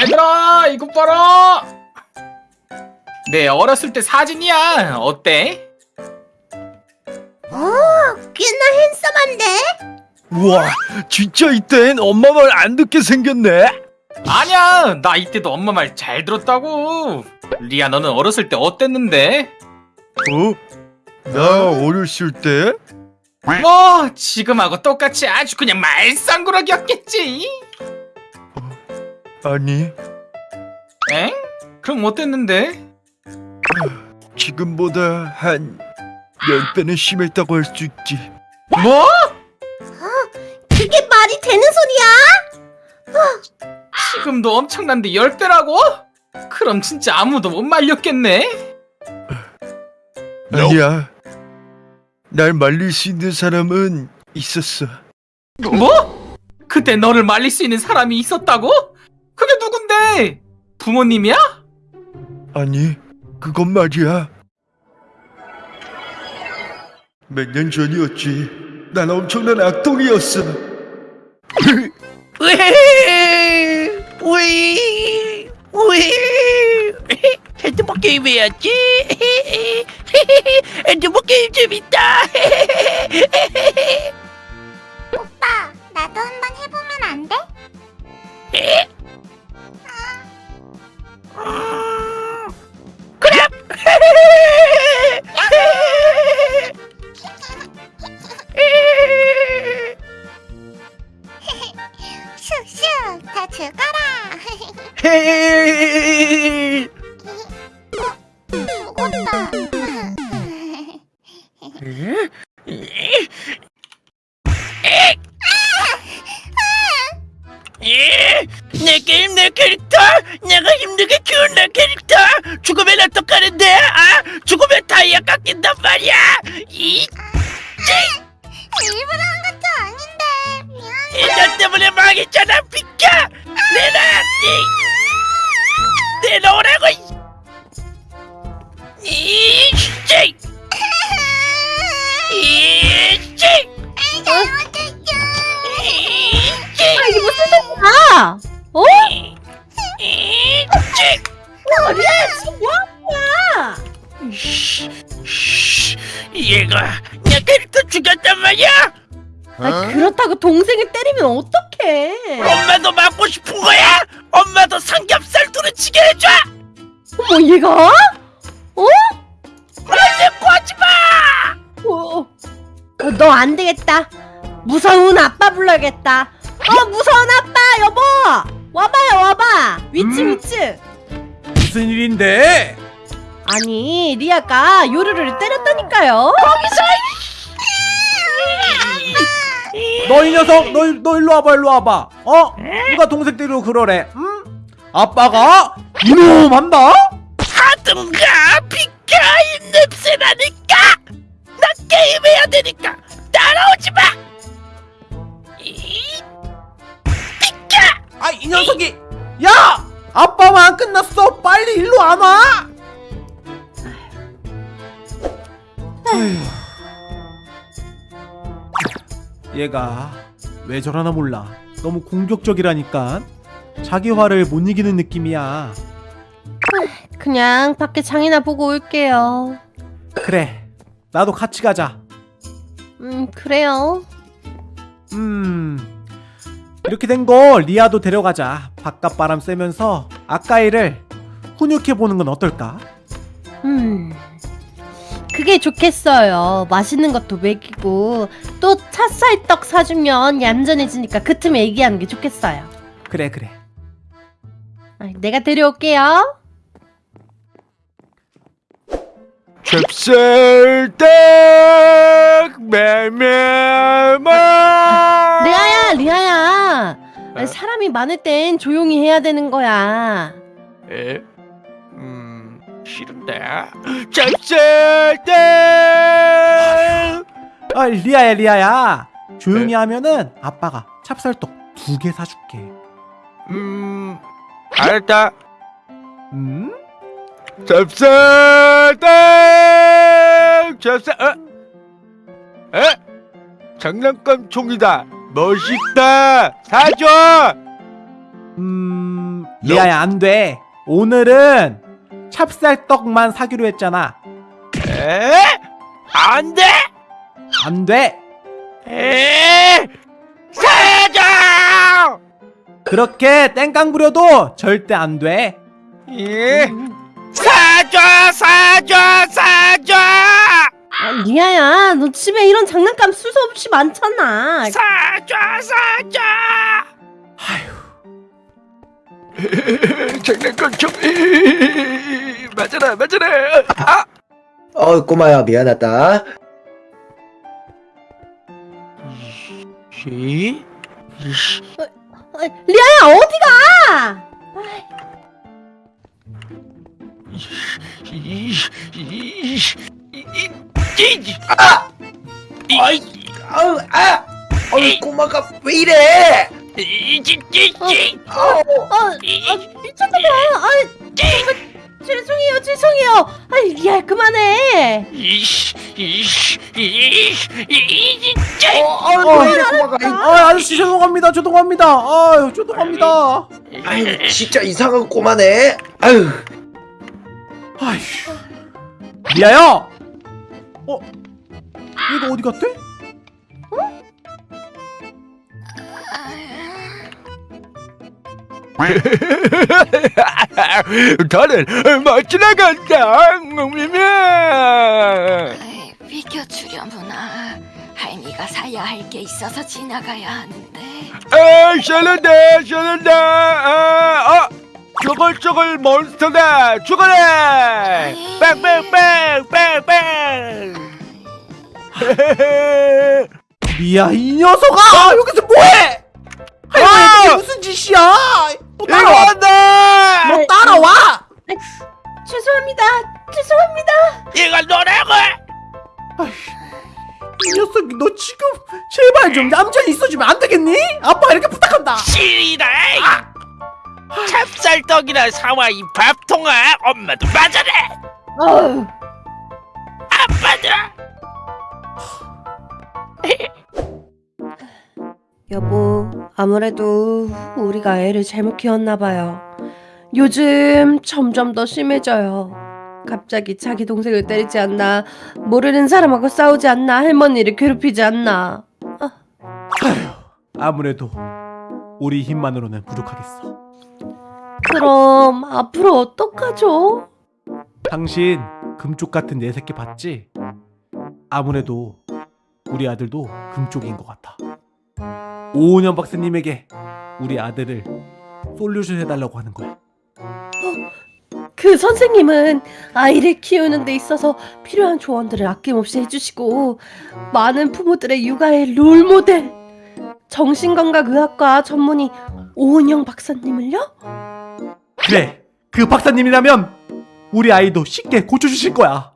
얘들아 이것 봐라 내 어렸을 때 사진이야 어때? 오, 꽤나 핸섬한데? 우와 진짜 이땐 엄마 말 안 듣게 생겼네 아니야 나 이때도 엄마 말 잘 들었다고 리아 너는 어렸을 때 어땠는데? 어? 나 어렸을 때? 뭐 지금하고 똑같이 아주 그냥 말썽꾸러기였겠지 아니 엥? 그럼 어땠는데? 지금보다 한 10배는 심했다고 할 수 있지 뭐? 그게 말이 되는 소리야? 지금도 엄청난데 10배라고? 그럼 진짜 아무도 못 말렸겠네? 아니야 날 말릴 수 있는 사람은 있었어 뭐? 그때 너를 말릴 수 있는 사람이 있었다고? 부모님이야? 아니 그건 말이야. 몇 년 전이었지. 난 엄청난 악동이었어. 우이 우이 핸드폰 게임 해야지. 핸드폰 게임 재밌다. 오빠, 나도 한번 해보면 안 돼? 슉슉, 다 죽어라. 죽었다. 내 게임 내 캐릭터? 내가 힘들게 키운 내 캐릭터? 죽으면 어떡하는데 얘가? 어? 말대꾸 하지 마! 어, 너 안 되겠다. 무서운 아빠 불러야겠다. 어 무서운 아빠 여보 와봐요 와봐 위치 음? 위치. 무슨 일인데? 아니 리아가 요루루를 때렸다니까요. 너이 녀석 너, 일- 너 일로 와봐 일로 와봐 어? 누가 동생 때리고 그러래 응? 아빠가 이놈 한다? 하든가? 비켜 이 냄새 나니까! 나 게임해야 되니까! 따라오지 마! 이, 비켜! 아 이 녀석이! 야! 아빠만 안 끝났어! 빨리 일로 안 와? 얘가 왜 저러나 몰라. 너무 공격적이라니까. 자기 화를 못 이기는 느낌이야 그냥 밖에 장이나 보고 올게요. 그래 나도 같이 가자 음 그래요. 음 이렇게 된 거 리아도 데려가자 바깥 바람 쐬면서 아까이를 훈육해 보는 건 어떨까? 음, 그게 좋겠어요. 맛있는 것도 먹이고 또 찹쌀떡 사주면 얌전해지니까 그 틈에 얘기하는 게 좋겠어요. 그래 그래 아, 내가 데려올게요. 찹쌀떡 메메마 리아야, 리아야. 아니, 사람이 많을 땐 조용히 해야 되는 거야. 에? 음 싫은데 찹쌀떡 아 리아야 리아야 조용히 하면은 아빠가 찹쌀떡 두 개 사줄게 음 알았다 음? 찹쌀떡 찹쌀 어? 에? 장난감 총이다 멋있다 사줘 음 리아야 안 돼. 오늘은 찹쌀떡만 사기로 했잖아. 에? 안 돼! 안 돼. 에! 사줘! 그렇게 땡깡 부려도 절대 안 돼. 예? 사줘! 사줘! 사줘! 아, 리아야, 너 집에 이런 장난감 수없이 많잖아. 사줘! 사줘! 장난감 좀 맞아라 맞아라 아 어 꼬마야 미안하다 씨? 아, 리아야, 어디가? 아! 이, 아우 아 어이 꼬마가 왜 이래 이, 이, 이, 이, 어, 아, 미쳤나봐. 아, 정말 죄송해요, 죄송해요. 아, 리아, 그만해. 어, 어, 왜 이래 꼬마가 아, 아저씨 죄송합니다. 죄송합니다. 아유, 죄송합니다. 아유 진짜 이상한 꼬마네 아유 아휴. 리아야. 어? 얘가 어디 갔대? 나는 못 지나간다 에이, 비켜주려무나 할미가 사야 할 게 있어서 지나가야 하는데 아 샬란다 샬란다 아, 아 저건 몬스터다 죽어라 빵빵빵빵빵 리아 이 녀석아 여기서 뭐해? 할머니 이게 무슨 짓이야? 너 따라와. 너 따라와. 죄송합니다. 죄송합니다. 이거 놓으라고! 이 녀석이 너 지금 제발 좀 얌전히 있어주면 안 되겠니? 아빠 이렇게 부탁한다. 시리다! 찹쌀떡이나 사와 이 밥통아! 엄마도! 어우. 아빠도! 여보, 아무래도 우리가 애를 잘못 키웠나 봐요. 요즘 점점 더 심해져요. 갑자기 자기 동생을 때리지 않나, 모르는 사람하고 싸우지 않나, 할머니를 괴롭히지 않나. 아무래도 우리 힘만으로는 부족하겠어. 그럼 앞으로 어떡하죠? 당신 금쪽 같은 내 새끼 봤지? 아무래도 우리 아들도 금쪽인 것 같아. 오은영 박사님에게 우리 아들을 솔루션 해달라고 하는 거야. 그 선생님은 아이를 키우는 데 있어서 필요한 조언들을 아낌없이 해주시고 많은 부모들의 육아의 롤모델 정신건강의학과 전문의 오은영 박사님을요? 그래, 그 박사님이라면 우리 아이도 쉽게 고쳐주실 거야.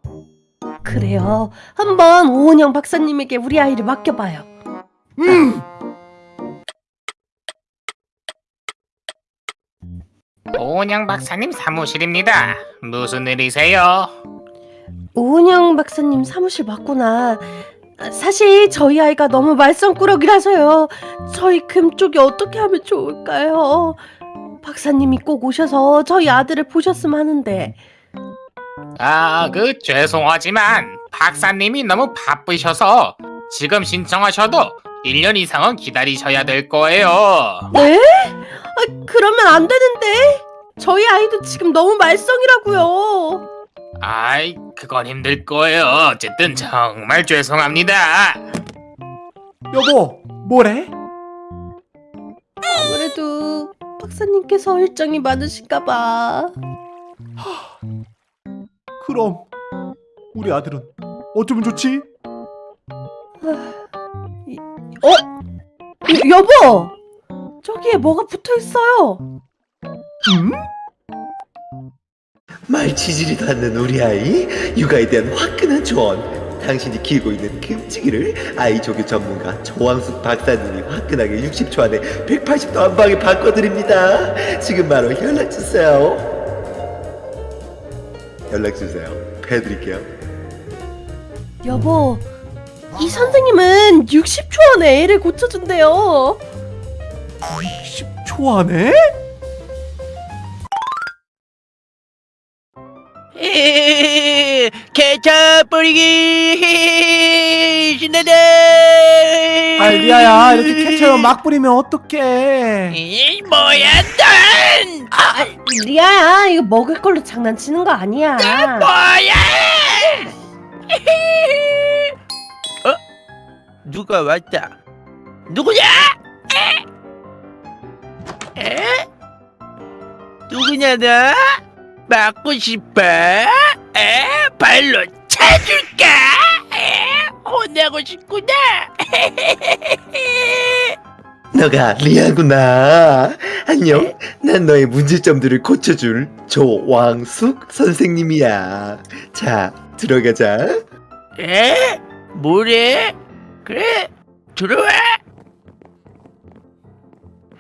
그래요. 한번 오은영 박사님에게 우리 아이를 맡겨봐요. 음, 오은영 박사님 사무실입니다. 무슨 일이세요? 오은영 박사님 사무실 맞구나. 아, 사실 저희 아이가 너무 말썽꾸러기라서요. 저희 금 쪽이 어떻게 하면 좋을까요? 박사님이 꼭 오셔서 저희 아들을 보셨으면 하는데. 아, 그 죄송하지만 박사님이 너무 바쁘셔서 지금 신청하셔도 1년 이상은 기다리셔야 될 거예요. 네? 아, 그러면 안 되는데. 저희 아이도 지금 너무 말썽이라고요. 아이, 그건 힘들 거예요. 어쨌든 정말 죄송합니다. 여보, 뭐래? 아무래도 박사님께서 일정이 많으신가 봐. 그럼 우리 아들은 어쩌면 좋지? 어? 여, 여보! 저기에 뭐가 붙어 있어요. 음? 말치질이도 않는 우리 아이 육아에 대한 화끈한 조언 당신이 키우고 있는 금치기를 아이 조교 전문가 조왕숙 박사님이 화끈하게 60초 안에 180도 한 방에 바꿔드립니다 지금 바로 연락주세요 연락주세요 해드릴게요 여보, 이 선생님은 60초 안에 애를 고쳐준대요. 10초 안에? 케첩 뿌리기 신나다 아 리아야 이렇게 케첩 막 뿌리면 어떡해 이 뭐야 넌 아, 리아야 이거 먹을 걸로 장난치는 거 아니야. 뭐야 어? 누가 왔다 누구냐 에? 에? 누구냐 너? 맞고 싶어? 에? 발로 차줄까? 에? 혼나고 싶구나 너가 리아구나. 안녕. 난 너의 문제점들을 고쳐줄 조왕숙 선생님이야. 자, 들어가자. 에? 뭐래? 그래 들어와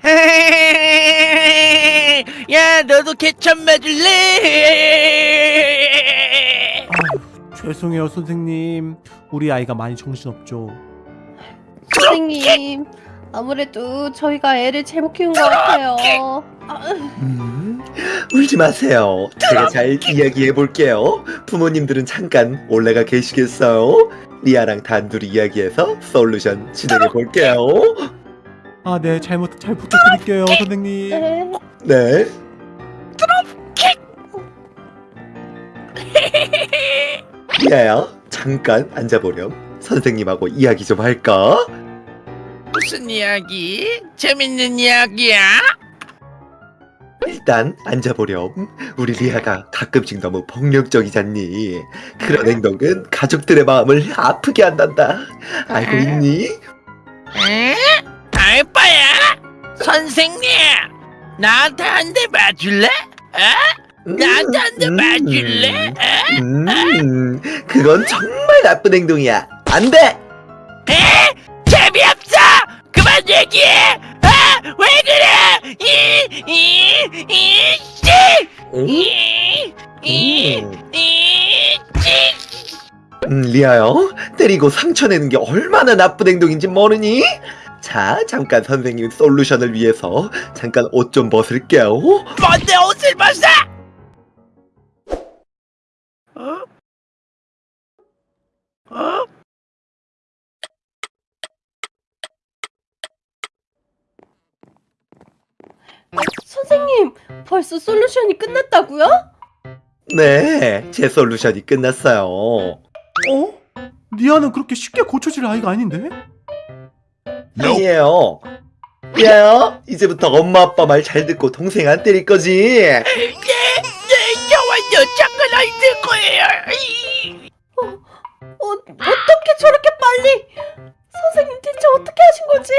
야 너도 개천 맞을래? 죄송해요 선생님 우리 아이가 많이 정신없죠 선생님 아무래도 저희가 애를 잘못 키운 것 같아요. 아, 음, 울지 마세요. 제가 잘 이야기해 볼게요. 부모님들은 잠깐 올라가 계시겠어요? 리아랑 단둘이 이야기해서 솔루션 진행해 볼게요. 아 네 잘못 잘 부탁드릴게요 선생님 네. 네. 리아야, 잠깐 앉아보렴. 선생님하고 이야기 좀 할까? 무슨 이야기? 재밌는 이야기야? 일단 앉아보렴. 우리 리아가 가끔씩 너무 폭력적이잖니. 그런 행동은 가족들의 마음을 아프게 한단다. 알고 있니? 에? 알바야? 선생님 나한테 한 대 맞을래? 에? 나한테 한 대 맞을래? 에? 음, 그건 정말 나쁜 행동이야. 안 돼! 에? 재미없어! 그만 얘기해! 아! 왜 그래! 이! 이! 이! 씨! 음, 이! 이! 음. 이! 씨! 음, 리아요. 때리고 상처 내는 게 얼마나 나쁜 행동인지 모르니? 자, 잠깐 선생님 솔루션을 위해서 잠깐 옷 좀 벗을게요. 뭔데 옷을 벗어! 어? 어? 선생님 벌써 솔루션이 끝났다고요? 네, 제 솔루션이 끝났어요. 어? 리아는 그렇게 쉽게 고쳐질 아이가 아닌데? 아니에요. 리아요, 이제부터 엄마 아빠 말 잘 듣고 동생 안 때릴 거지? 네, 네, 저와 여자가 아이 될 거예요. 이. 어, 어떻게 저렇게 빨리? 선생님 대체 어떻게 하신 거지?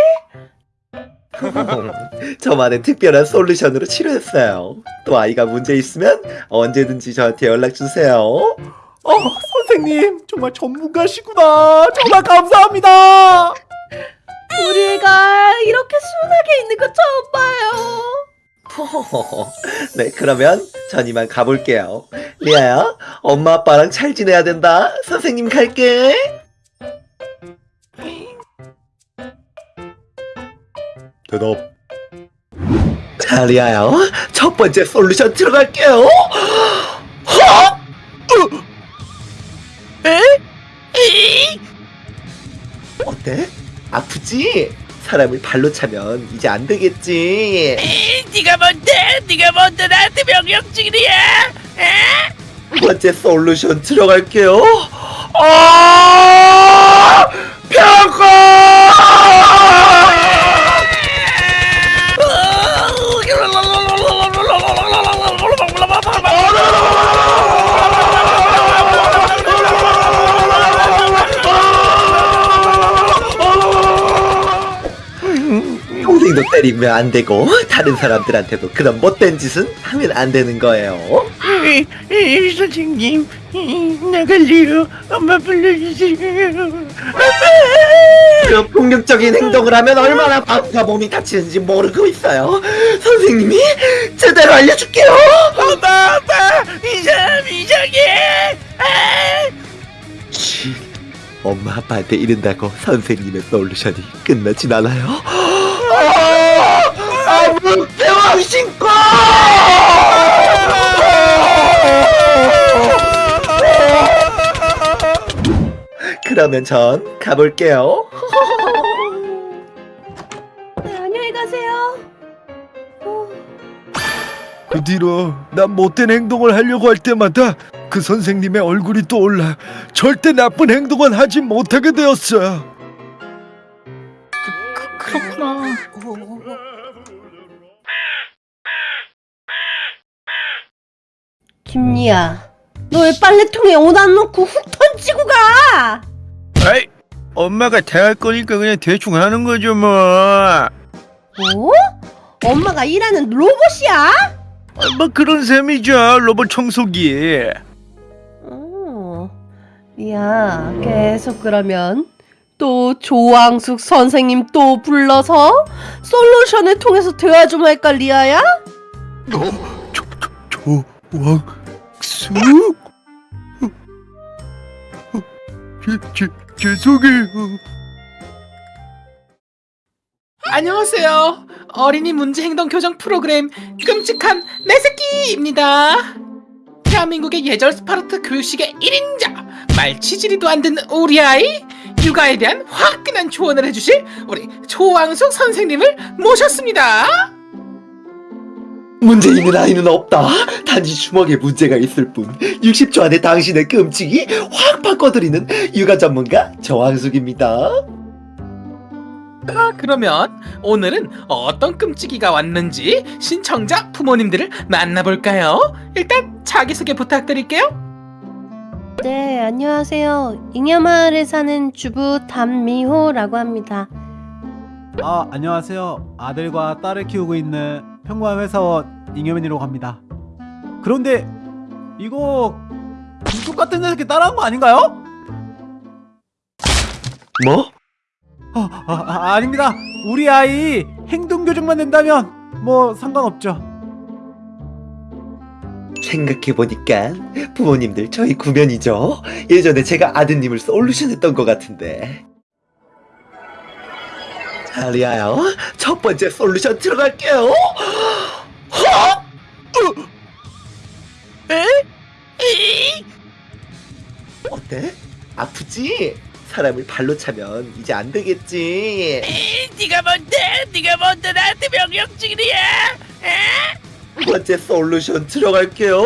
저만의 특별한 솔루션으로 치료했어요. 또 아이가 문제 있으면 언제든지 저한테 연락 주세요. 어 선생님 정말 전문가시구나 정말 감사합니다 우리 애가 이렇게 순하게 있는 거 처음 봐요. 네, 그러면 전 이만 가볼게요. 리아야, 엄마 아빠랑 잘 지내야 된다. 선생님 갈게. 대답. 자, 리아야, 첫 번째 솔루션 들어갈게요. 허! 에? 이. 어때? 아프지? 사람을 발로 차면 이제 안 되겠지. 이, 네가 뭔데? 네가 뭔데 나한테? 두 번째 솔루션 들어갈게요. 아! 동생 도 때리면 안 되고 다른 사람들한테도 그런 못된 짓은 하면 안 되는 거예요. 이, 이, 선생님, 이, 나갈래요. 엄마 불러주세요. 그 폭력적인 행동을 하면 얼마나 마음과 몸이 다치는지 모르고 있어요. 선생님이 제대로 알려줄게요. 엄마, 엄마, 이 사람 이상해. 엄마 아빠한테 이른다고 선생님의 솔루션이 끝나진 않아요. 대왕 신고! 그러면 전 가볼게요. 네, 안녕히 가세요. 어. 그 뒤로 난 못된 행동을 하려고 할 때마다 그 선생님의 얼굴이 떠올라 절대 나쁜 행동은 하지 못하게 되었어. 그, 그, 그렇구나. 어, 어, 김리야, 너 왜 빨래통에 옷 안 넣고 훅 던지고 가? 아이, 엄마가 다 할 거니까 그냥 대충 하는 거죠 뭐. 뭐? 엄마가 일하는 로봇이야? 아, 뭐 그런 셈이죠. 로봇 청소기. 어, 야, 계속 그러면 또 조왕숙 선생님 또 불러서 솔루션을 통해서 대화 좀 할까 리아야? 조왕 수? 어, 제, 제, 죄송해요. 안녕하세요. 어린이 문제 행동 교정 프로그램 끔찍한 내 새끼입니다. 대한민국의 예절 스파르트 교육식의 1인자 말치질이도 안 듣는 우리 아이 육아에 대한 화끈한 조언을 해주실 우리 조왕숙 선생님을 모셨습니다. 문제 있는 아이는 없다. 단지 주먹에 문제가 있을 뿐. 60초 안에 당신의 끔찍이 확 바꿔드리는 육아 전문가 정황숙입니다. 아, 그러면 오늘은 어떤 끔찍이가 왔는지 신청자 부모님들을 만나볼까요? 일단 자기소개 부탁드릴게요. 네, 안녕하세요. 잉여마을에 사는 주부 담미호라고 합니다. 아 안녕하세요. 아들과 딸을 키우고 있는 평범한 회사원 잉여맨이라고 합니다. 그런데 이거 금쪽 같은 녀석이 따라한 거 아닌가요? 뭐? 아, 아, 아 아닙니다. 우리 아이 행동 교정만 된다면 뭐 상관없죠. 생각해보니까 부모님들 저희 구면이죠. 예전에 제가 아드님을 솔루션 했던 것 같은데. 자, 리아요. 첫 번째 솔루션 들어갈게요. 허! 으! 에? 이! 어때? 아프지? 사람을 발로 차면 이제 안 되겠지. 네가 뭔데? 네가 뭔데 나한테 명령직이야? 두 번째 솔루션 들어갈게요.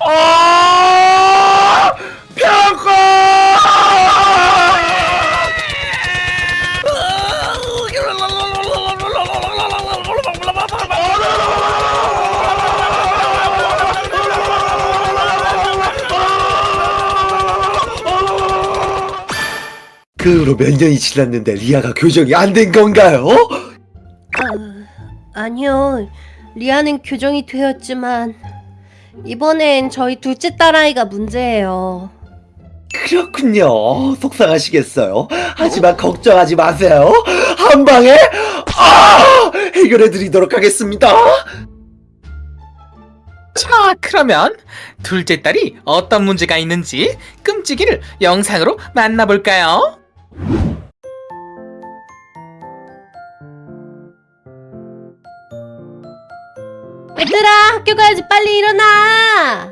아! 평가! 그 후로 몇 년이 지났는데 리아가 교정이 안 된 건가요? 아, 아니요. 리아는 교정이 되었지만 이번엔 저희 둘째 딸아이가 문제예요. 그렇군요. 속상하시겠어요. 하지만 걱정하지 마세요. 한 방에 아! 해결해 드리도록 하겠습니다. 자, 그러면 둘째 딸이 어떤 문제가 있는지 끔찍이를 영상으로 만나볼까요? 얘들아, 학교 가야지. 빨리 일어나.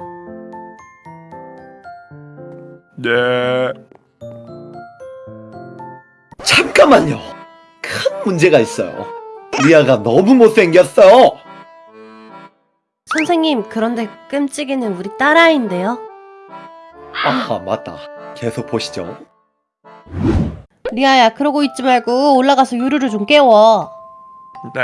네. 잠깐만요. 큰 문제가 있어요. 리아가 너무 못생겼어. 선생님, 그런데 끔찍이는 우리 딸아이인데요. 아, 맞다. 계속 보시죠. 리아야, 그러고 있지 말고 올라가서 유루를 좀 깨워. 네.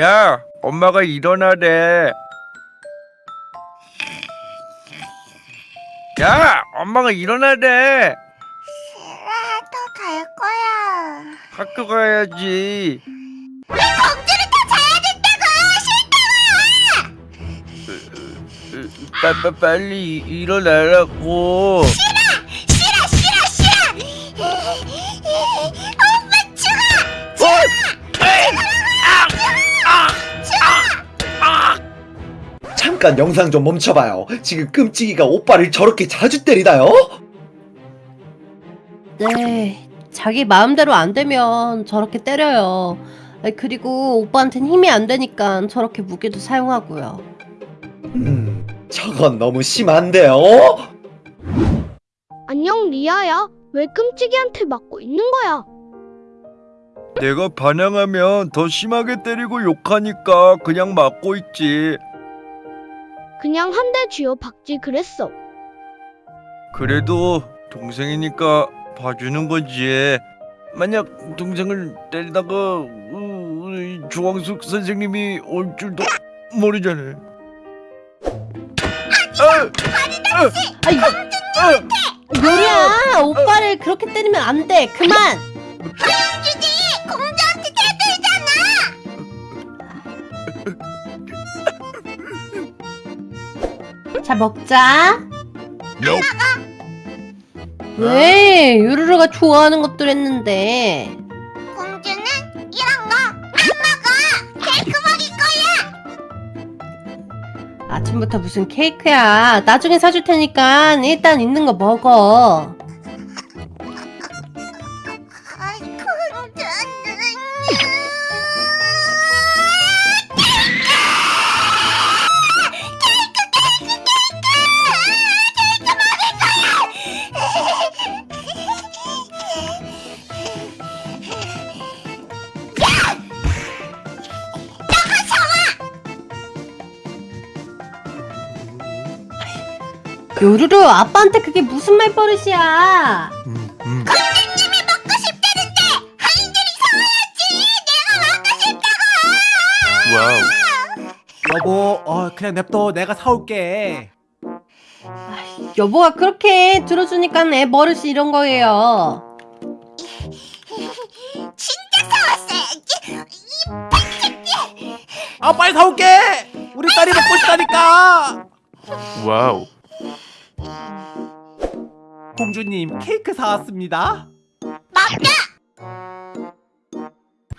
야, 엄마가 일어나래. 야, 엄마가 일어나래. 싫어, 또갈 거야. 학교 가야지. 빠, 빠, 빨리 일어나라고. 싫어, 싫어, 싫어! 엄마 죽어! 잠깐 영상 좀 멈춰봐요. 지금 끔찍이가 오빠를 저렇게 자주 때리나요? 네, 자기 마음대로 안 되면 저렇게 때려요. 그리고 오빠한텐 힘이 안 되니까 저렇게 무기도 사용하고요. 음, 저건 너무 심한데요? 안녕 리아야. 왜 끔찍이한테 맞고 있는 거야? 내가 반항하면 더 심하게 때리고 욕하니까 그냥 맞고 있지. 그냥 한 대 쥐어 박지 그랬어. 그래도 동생이니까 봐주는 거지. 만약 동생을 때리다가 어, 이 조광숙 선생님이 올 줄도 모르잖아. 아이, 요리야 오빠를 그렇게 때리면 안 돼. 그만. 주지 공주한테 대들잖아. 자 먹자. 왜 요루루가 좋아하는 것들 했는데 아침부터 무슨 케이크야. 나중에 사줄 테니까 일단 있는 거 먹어 요루루 아빠한테 그게 무슨 말버릇이야 음, 음. 공주님이 먹고 싶다는데 하인들이 사와야지. 내가 먹고 싶다고. 와우. 여보 어 그냥 냅둬 내가 사올게 여보가 그렇게 들어주니까 애 버릇이 이런 거예요 진짜 사왔어야지. 아 빨리 사올게 우리 딸이 먹고 싶다니까 와우. 공주님 케이크 사왔습니다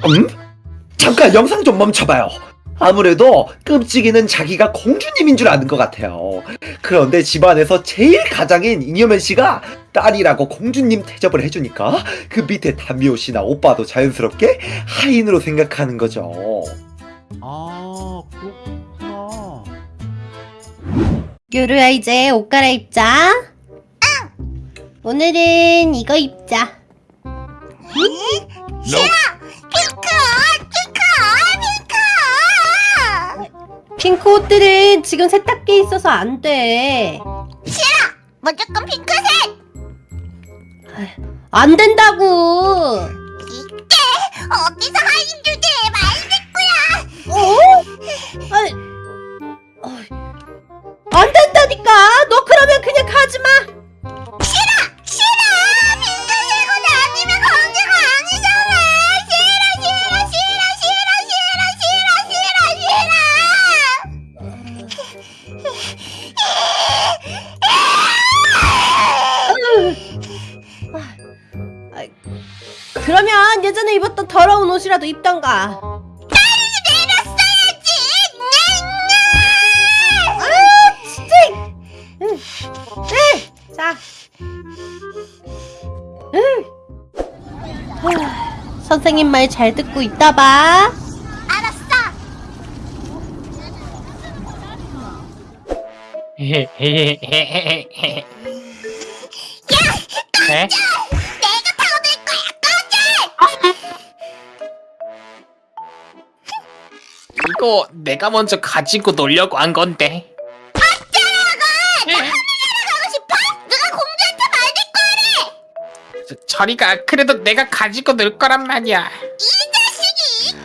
음? 잠깐 영상 좀 멈춰봐요. 아무래도 끔찍이는 자기가 공주님인 줄 아는 것 같아요. 그런데 집안에서 제일 가장인 이녀면 씨가 딸이라고 공주님 대접을 해주니까 그 밑에 담미호 씨나 오빠도 자연스럽게 하인으로 생각하는 거죠. 아 그렇구나 요루야 이제 옷 갈아입자. 오늘은 이거 입자. 핑크, 핑크, 핑크. 핑크 옷들은 지금 세탁기에 있어서 안돼. 무조건 핑크색. 안 된다고. 이때 어디서 하인 주제 말 듣고야. 아니, 어이, 안 된다니까 너 그러면 그냥 가지마 싫어. 핑크색은 아니면 공주가 아니잖아. 싫어, 싫어, 싫어, 싫어, 싫어, 싫어, 싫어, 싫어. 그러면 예전에 입었던 더러운 옷이라도 입던가 응. 자 응. 하, 선생님 말 잘 듣고 있다 봐 알았어. 네? 내가 타고들 거야. 이거 내가 먼저 가지고 놀려고 한 건데. 저- 저리가 그래도 내가 가지고 놀 거란 말이야. 이 자식이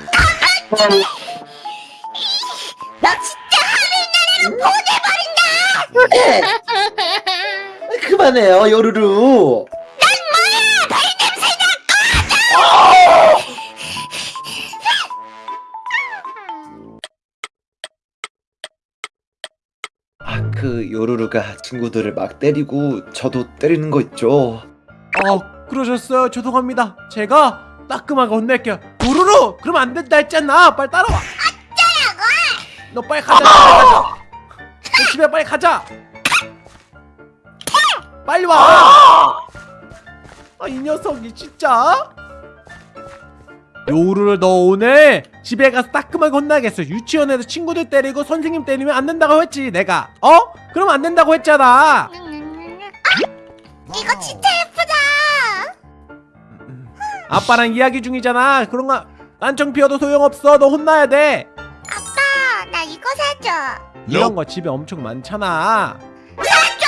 나 진짜 하늘나라로 보내버린다. 그만해요, 요루루. 아, 그 요루루가 친구들을 막 때리고 저도 때리는 거 있죠. 어 그러셨어요. 죄송합니다. 제가 따끔하게 혼낼게요. 도루루 그러면 안 된다 했잖아. 빨리 따라와. 너 빨리 가자 빨리 가자. 너 집에 빨리 가자. 빨리 와 아 이 녀석이 진짜. 요루를 너 오늘 집에 가서 따끔하게 혼나겠어. 유치원에서 친구들 때리고 선생님 때리면 안 된다고 했지 내가. 어? 그럼 안 된다고 했잖아. 아! 이거 진짜 예쁘다 아빠랑 이야기 중이잖아. 그런 거 딴청 피워도 소용없어. 너 혼나야 돼. 아빠 나 이거 사줘. 이런 거 집에 엄청 많잖아. 사줘!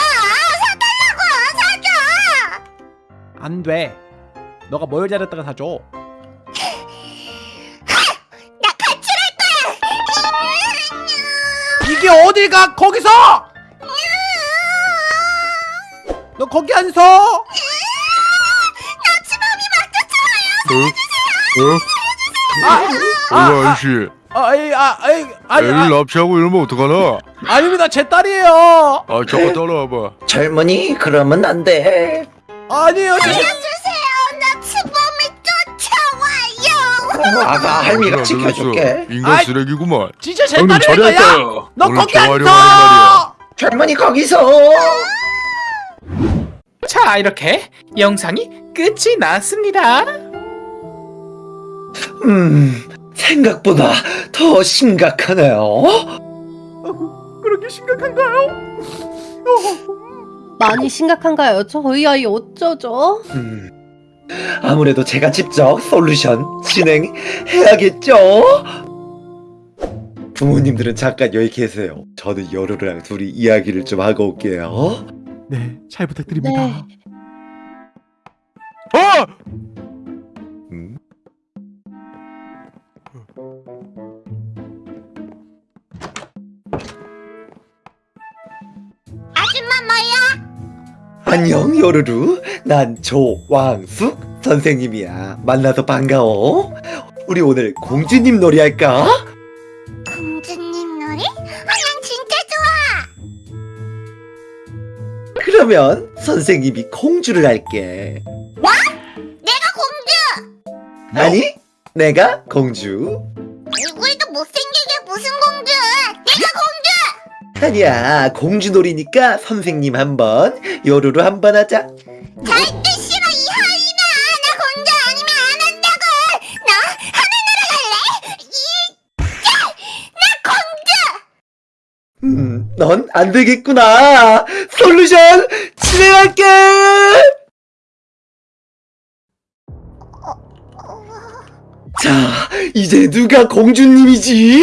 사달라고! 사줘! 안돼. 너가 뭘 잘했다가 사줘? 나 가출할 거야. 이게 어딜 가? 거기서? 너 거기 안 서? 아, 아, 어, 아저씨 아, 아이, 아, 아이, 아니, 애를 아, 납치하고 이러면 어떡하나? 아닙니다, 제 딸이에요. 아 잠깐 따라와봐 젊은이 그러면 안 돼. 아니에요, 제, 주세요 나 주범을 쫓아와요 아가 할미가 지켜줄게. 인간 아이, 쓰레기구만 진짜 제 딸이니까요. 잘했다 너 거기 안. 젊은이 거기서. 자 이렇게 영상이 끝이 났습니다 음 생각보다 더 심각하네요. 그렇게 심각한가요? 많이 심각한가요? 저희 아이 어쩌죠? 음 아무래도 제가 직접 솔루션 진행해야겠죠. 부모님들은 잠깐 여기 계세요. 저는 여루랑 둘이 이야기를 좀 하고 올게요. 네, 잘 부탁드립니다. 네. 아! 안녕 요루루. 난 조왕숙 선생님이야. 만나서 반가워. 우리 오늘 공주님 놀이 할까? 공주님 놀이? 아난 진짜 좋아! 그러면 선생님이 공주를 할게. 내가 공주! 아니 내가 공주. 얼굴도 못생기게 무슨 공주 아니야 공주 놀이니까 선생님 한번 요루루 한번 하자. 절대 싫어 이 하이나 나 공주 아니면 안 한다고. 나 하늘나라 갈래? 이나 공주. 음, 넌 안 되겠구나. 솔루션 진행할게. 자 이제 누가 공주님이지?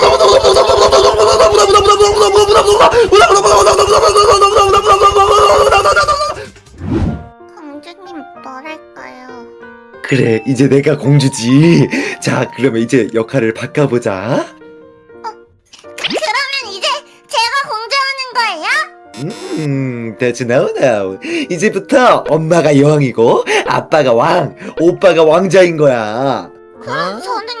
공주님 뭐랄까요 그래 이제 내가 공주지. 자 그러면 이제 역할을 바꿔보자. 그러면 이제 제가 공주하는 거예요? 음, that's now now. 이제부터 엄마가 여왕이고 아빠가 왕, 오빠가 왕자인 거야. 그럼 저는요?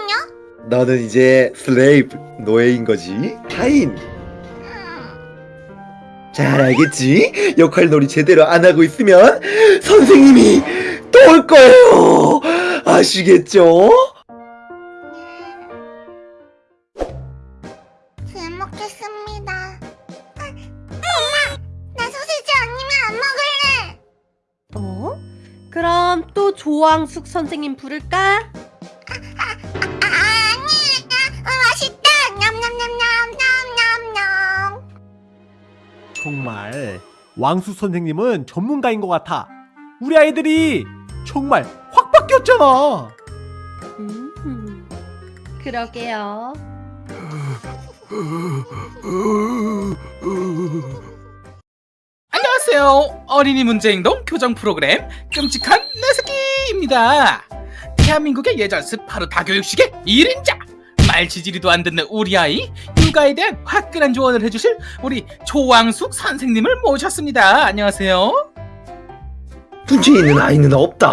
너는 이제 슬레이브 노예인 거지. 하인. 잘 알겠지? 역할놀이 제대로 안 하고 있으면 선생님이 또 올 거예요. 아시겠죠? 잘 먹겠습니다 엄마 나 소시지 아니면 안 먹을래 어? 그럼 또 조왕숙 선생님 부를까? 냠냠냠냠냠냠냠 정말 왕수 선생님은 전문가인 것 같아. 우리 아이들이 정말 확 바뀌었잖아. 음, 그러게요. 안녕하세요 어린이 문제행동 교정 프로그램 끔찍한 내 새끼입니다 대한민국의 예절 스파르타 교육식의 1인자 말 지지리도 안 듣는 우리 아이 육아에 대한 화끈한 조언을 해주실 우리 조왕숙 선생님을 모셨습니다 안녕하세요 문제 있는 아이는 없다.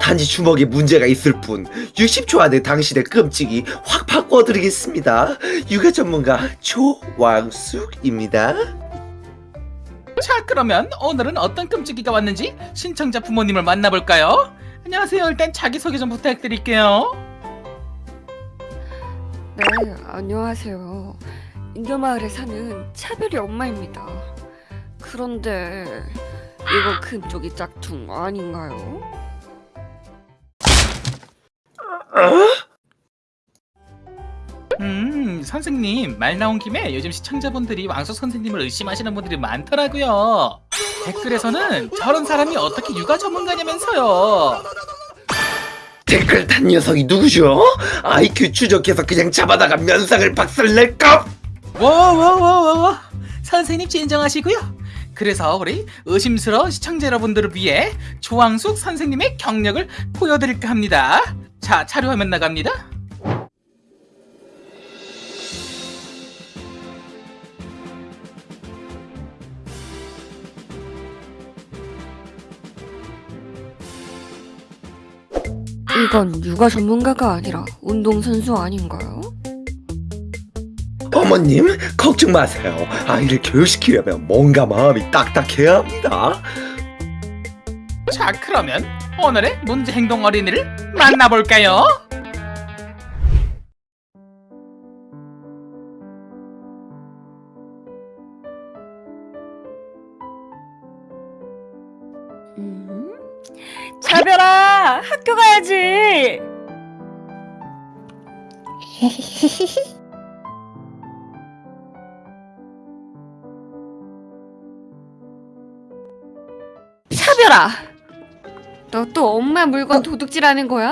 단지 주먹에 문제가 있을 뿐. 60초 안에 당신의 끔찍이 확 바꿔드리겠습니다. 육아 전문가 조왕숙입니다. 자 그러면 오늘은 어떤 끔찍이가 왔는지 신청자 부모님을 만나볼까요? 안녕하세요 일단 자기소개 좀 부탁드릴게요 네, 안녕하세요. 인겨마을에 사는 차별이 엄마입니다. 그런데 이거 금쪽이 짝퉁 아닌가요? 음 선생님 말 나온 김에 요즘 시청자분들이 왕수 선생님을 의심하시는 분들이 많더라고요 댓글에서는 저런 사람이 어떻게 육아 전문가냐면서요 댓글 단 녀석이 누구죠? IQ 추적해서 그냥 잡아다가 면상을 박살낼까? 워워워워워 선생님 진정하시고요 그래서 우리 의심스러운 시청자 여러분들을 위해 조왕숙 선생님의 경력을 보여드릴까 합니다 자 차례 화면 나갑니다 이건 육아 전문가가 아니라 운동선수 아닌가요? 어머님 걱정 마세요. 아이를 교육시키려면 뭔가 마음이 딱딱해야 합니다. 자 그러면 오늘의 문제 행동 어린이를 만나볼까요? 차별아, 학교 가야지. 차별아, 너 또 엄마 물건 도둑질하는 거야?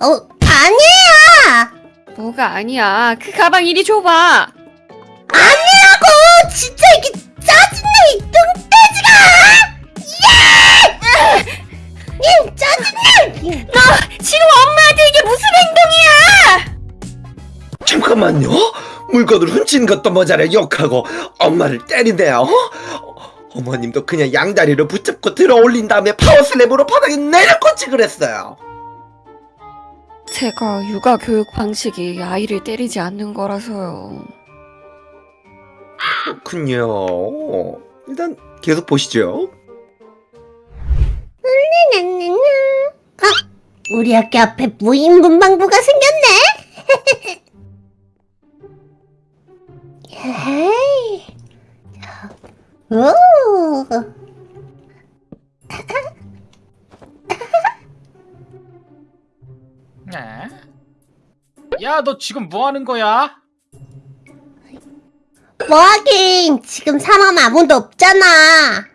어, 아니야! 뭐가 아니야? 그 가방 이리 줘봐. 아니라고! 진짜 이게 짜증나, 이뚱 님, 짜증나! 너 지금 엄마한테 이게 무슨 행동이야? 잠깐만요. 물건을 훔치는 것도 모자라 욕하고 엄마를 때리네요. 어, 어머님도 그냥 양다리를 붙잡고 들어 올린 다음에 파워슬랩으로 바닥에 내려꽂지 그랬어요. 제가 육아 교육 방식이 아이를 때리지 않는 거라서요. 그렇군요. 일단 계속 보시죠. 어? 우리 학교 앞에 무인 문방구가 생겼네? 헤이. 오. 네. 야너 지금 뭐 하는 거야? 뭐 하긴 지금 사람 아무도 없잖아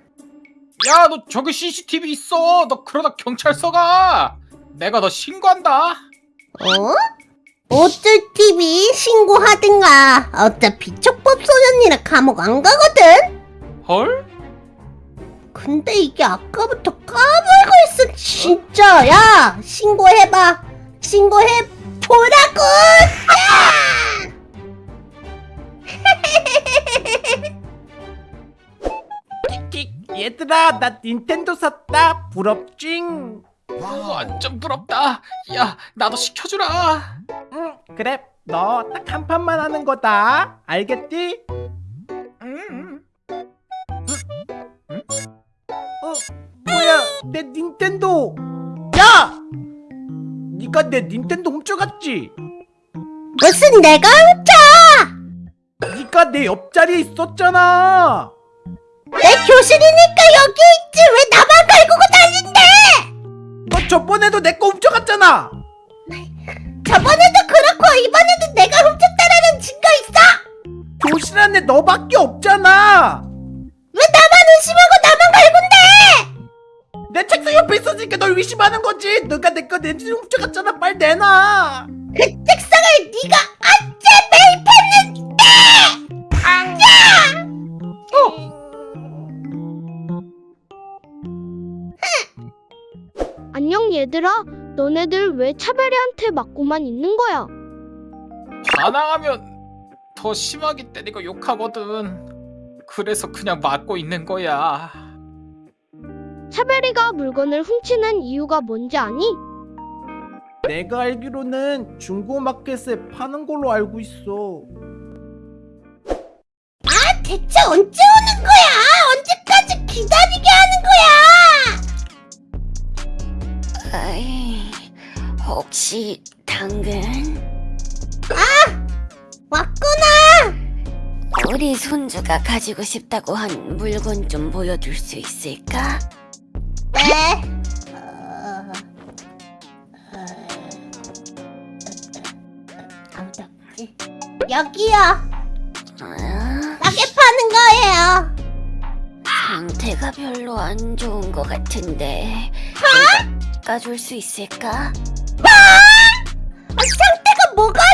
야 너 저기 CCTV 있어. 너 그러다 경찰서 가. 내가 너 신고한다. 어? 어쩔 TV 신고하든가. 어차피 촉법 소년이라 감옥 안 가거든. 헐? 근데 이게 아까부터 까불고 있어 진짜. 야 신고해봐. 신고해 보라고! 야! 틱 얘들아 나 닌텐도 샀다. 부럽징. 와 완전 부럽다. 야 나도 시켜주라. 응 그래. 너 딱 한 판만 하는 거다. 알겠지? 음. 어 뭐야? 내 닌텐도. 야! 니가 내 닌텐도 훔쳐갔지? 무슨 내가 훔쳐! 니가 내 옆자리에 있었잖아 내 교실이니까 여기 있지. 왜 나만 갈구고 다닌대? 너 저번에도 내 거 훔쳐갔잖아. 저번에도 그렇고 이번에도 내가 훔쳤다라는 증거 있어? 교실 안에 너밖에 없잖아. 왜 나만 의심하고 나만 갈군데? 내 책상 옆에 있었으니까 널 의심하는 거지. 너가 내거내 훔쳐갔잖아. 빨리 내놔. 그 책상을 네가 언 얘들아. 너네들 왜 차별이한테 맞고만 있는 거야? 반항하면 더 심하게 때리고 욕하거든 그래서 그냥 맞고 있는 거야 차별이가 물건을 훔치는 이유가 뭔지 아니? 내가 알기로는 중고마켓에 파는 걸로 알고 있어. 대체 언제 오는 거야? 언제까지 기다리게 하는 거야? 아이, 혹시 당근? 왔구나. 우리 손주가 가지고 싶다고 한 물건 좀 보여줄 수 있을까? 네. 어, 어? 여기요. 아, 싸게 파는 거예요. 상태가 별로 안 좋은 것 같은데 깎아줄 수 있을까? 아, 상태가 뭐가 안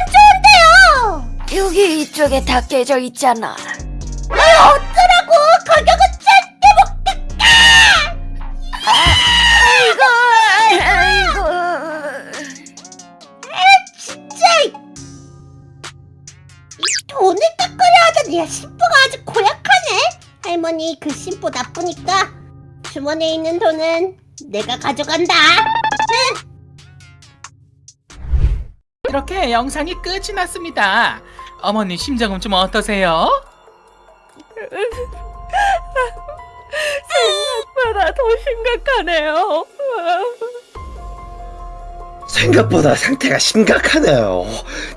좋은데요? 여기 이쪽에 다 깨져 있잖아 아, 어쩌라고? 가격은 절대 못 깎아. 아이고 아이고 진짜. 이- 이 돈을 깎으려 하다니 야, 심보가 아주 고약하네. 할머니 그 심보 나쁘니까 주머니에 있는 돈은 내가 가져간다. 이렇게 영상이 끝이 났습니다. 어머니 심정은 좀 어떠세요? 생각보다 더 심각하네요. 생각보다 상태가 심각하네요.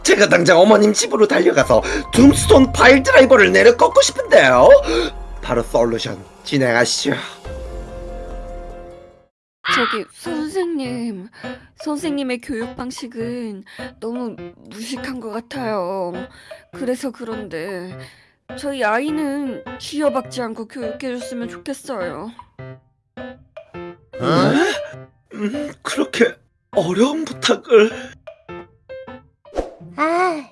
제가 당장 어머님 집으로 달려가서 둠스톤 파일 드라이버를 내려 꺾고 싶은데요. 바로 솔루션 진행하시죠. 저기 선생님 선생님의 교육 방식은 너무 무식한 것 같아요 그래서 그런데 저희 아이는 쥐어박지 않고 교육해줬으면 좋겠어요 음, 그렇게 어려운 부탁을 아,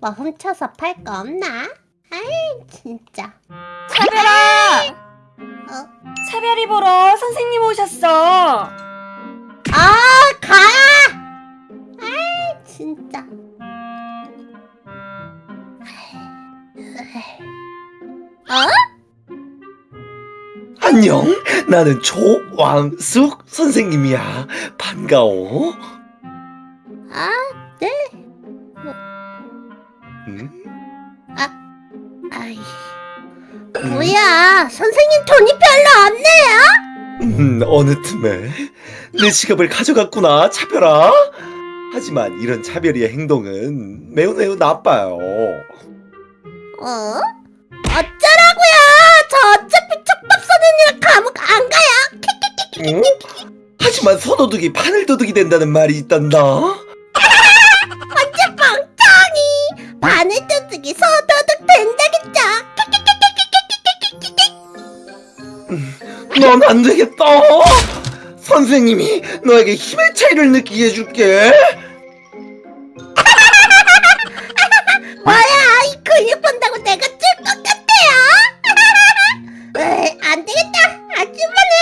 뭐 훔쳐서 팔 거 없나? 아이 진짜. 차별아! 어? 차별이 보러 선생님 오셨어. 아, 가! 아이 진짜. 안녕. 나는 조왕숙 선생님이야. 반가워. 아, 네. 음? 아이. 뭐야, 선생님 돈이 별로 없네요? 음, 어느 틈에 내 지갑을 가져갔구나, 차별아. 하지만 이런 차별이의 행동은 매우 매우 나빠요. 어? 어쩌라고요? 저 어차피 촉밥 선생이랑 감옥 안 가요. 응? 하지만 손도둑이 바늘도둑이 된다는 말이 있단다. 완전 멍청이. 바늘 도둑이 소도둑 된다겠죠? 넌 안 되겠다. 선생님이 너에게 힘의 차이를 느끼게 해줄게. 뭐야, 이 근육 본다고 내가 줄것 같아요? 안 되겠다. 아줌마는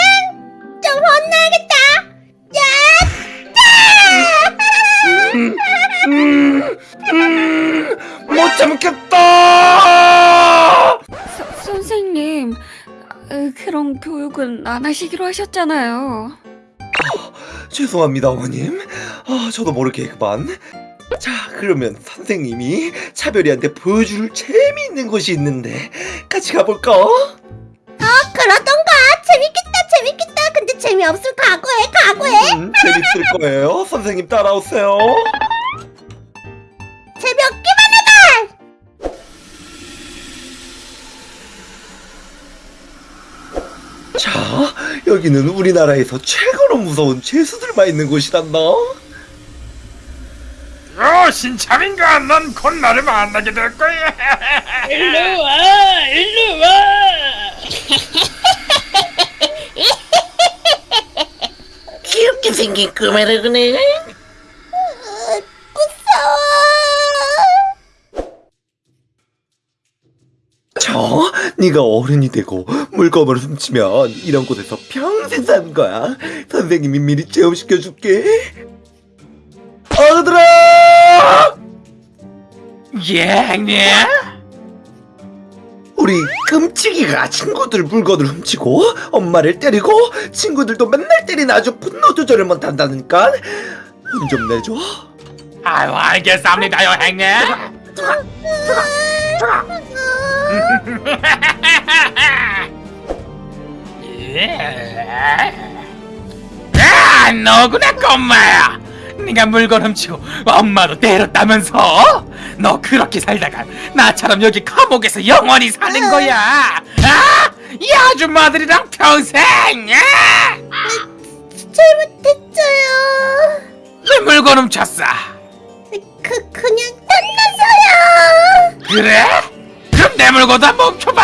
좀 혼나야겠다. 야! 음, 음, 못 참겠다. 서, 선생님 어, 그런 교육은 안 하시기로 하셨잖아요 죄송합니다, 어머님. 아, 저도 모르게 그만. 자, 그러면 선생님이 차별이한테 보여줄 재미있는 곳이 있는데 같이 가볼까? 그러던가. 재밌겠다, 재밌겠다. 근데 재미없을 각오해, 각오해. 음, 재밌을 거예요. 선생님 따라오세요. 재미 자, 여기는 우리나라에서 최고로 무서운 죄수들만 있는 곳이란다. 어 신참인가 넌 곧 나를 만나게 될 거야 일로 와, 일로 와. 귀엽게 생긴 꼬마라 그네. 저, 네가 어른이 되고 물건을 훔치면 이런 곳에서 평생 사는 거야. 선생님이 미리 체험시켜줄게. 어들아! 예, 형님. 우리 우리 끔찍이가 친구들 물건을 훔치고 엄마를 때리고 친구들도 맨날 때리는 아주 분노 조절을 못한다니까 혼 좀 내줘 아유 알겠습니다요 형님 아 너구나 꼬마야 네가 물건 훔치고 엄마도 때렸다면서 너 그렇게 살다가 나처럼 여기 감옥에서 영원히 사는 거야 아? 이 아줌마들이랑 평생 아? 잘못했어요. 왜 물건 훔쳤어 그 그냥 땀나서요. 그래? 그럼 내 물건도 한번 훔쳐봐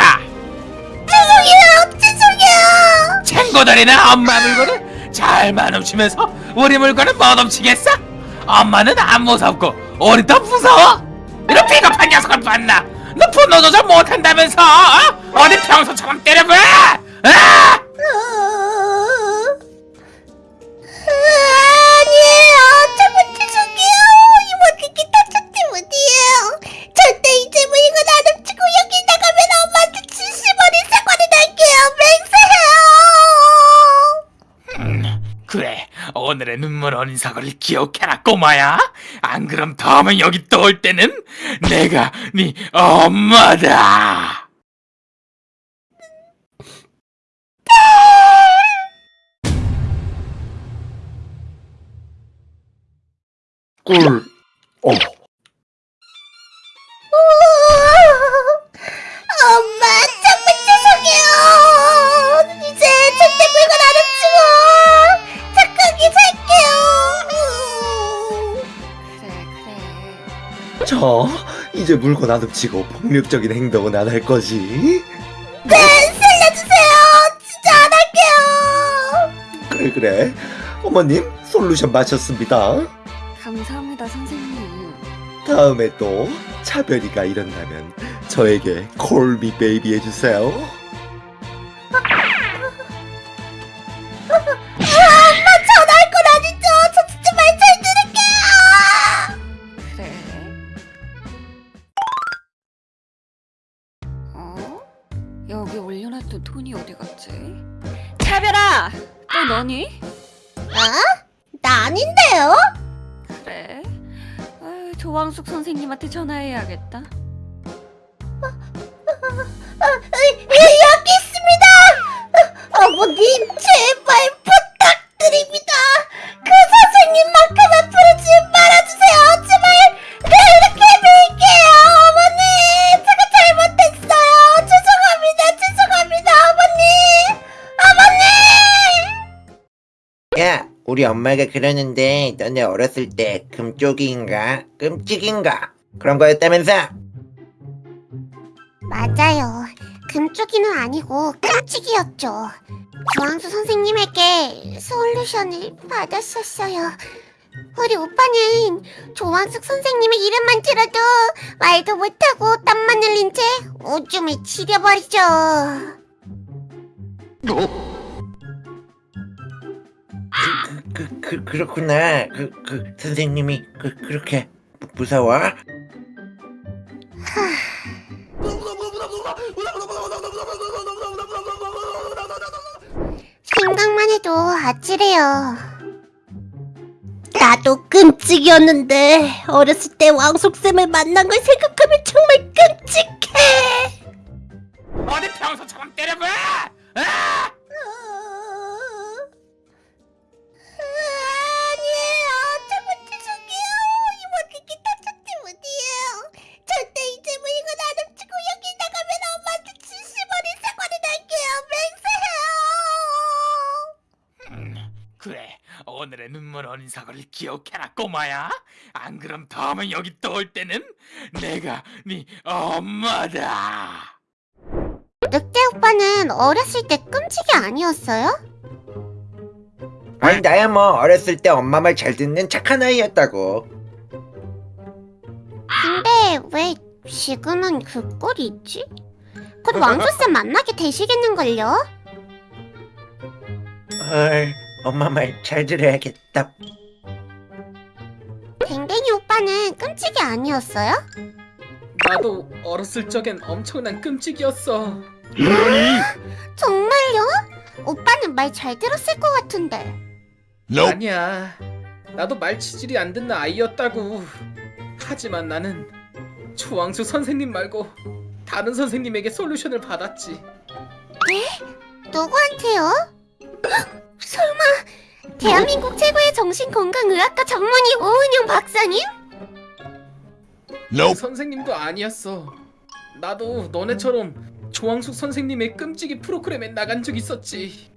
죄송해요. 죄송해요. 친구들이나 엄마 물건을 잘만 훔치면서 우리 물건은 못 훔치겠어? 엄마는 안 무섭고 우리 더 무서워? 이런 비겁한 녀석을 봤나? 너 분노 조절 못한다면서 어? 어디 평소처럼 때려봐! 아! 맹세해요. 음, 그래 오늘의 눈물 어린 사고를 기억해라 꼬마야 안 그럼 다음에 여기 또 올 때는 내가 네 엄마다 꿀 어. 엄마 저 이제 물건 안 훔치고 폭력적인 행동은 안 할 거지 네, 살려주세요. 진짜 안 할게요. 그래 그래 어머님 솔루션 마셨습니다 감사합니다 선생님. 다음에 또 차별이가 일어나면 저에게 콜미 베이비 해주세요 선생님한테 전화해야겠다. 어, 여- 여기 있습니다. 어, 어머님 제발 부탁드립니다. 그 선생님만큼은 부르지 말아주세요. 제발 네, 이렇게 빌게요. 어머님 제가 잘못했어요. 죄송합니다. 죄송합니다. 어머님. 어머님. 야, 우리 엄마가 그러는데 너네 어렸을 때 금쪽이인가 끔찍인가 그런 거였다면서? 맞아요. 금쪽이는 아니고 깜찍이었죠. 조항수 선생님에게 솔루션을 받았었어요. 우리 오빠는 조왕숙 선생님의 이름만 들어도 말도 못하고 땀만 흘린 채 오줌을 지려버리죠. 그, 그 그렇구나. 그, 그 선생님이 그 그렇게 무- 무서워? 생각만 해도 아찔해요. 나도 끔찍이었는데 어렸을 때 왕숙쌤을 만난 걸 생각하면 정말 끔찍해. 어디 평소처럼 때려봐! 아! 눈물 어린 사고를 기억해라 꼬마야 안 그럼 다음에 여기 또 올 때는 내가 네 엄마다 늑대 오빠는 어렸을 때 끔찍이 아니었어요? 아니 나야 뭐 어렸을 때 엄마 말 잘 듣는 착한 아이였다고. 근데 왜 지금은 그 꼴이 있지? 곧 왕조쌤 만나게 되시겠는걸요? 헐, 엄마 말 잘 들어야겠다. 댕댕이 오빠는 끔찍이 아니었어요? 나도 어렸을 적엔 엄청난 끔찍이었어. 정말요? 오빠는 말 잘 들었을 것 같은데. 아니야. 나도 말 치질이 안 듣는 아이였다고. 하지만 나는 조항수 선생님 말고 다른 선생님에게 솔루션을 받았지. 누구한테요? 헉, 설마 대한민국 최고의 정신건강의학과 전문의 오은영 박사님? 그 선생님도 아니었어. 나도 너네처럼 조항숙 선생님의 끔찍이 프로그램에 나간 적 있었지.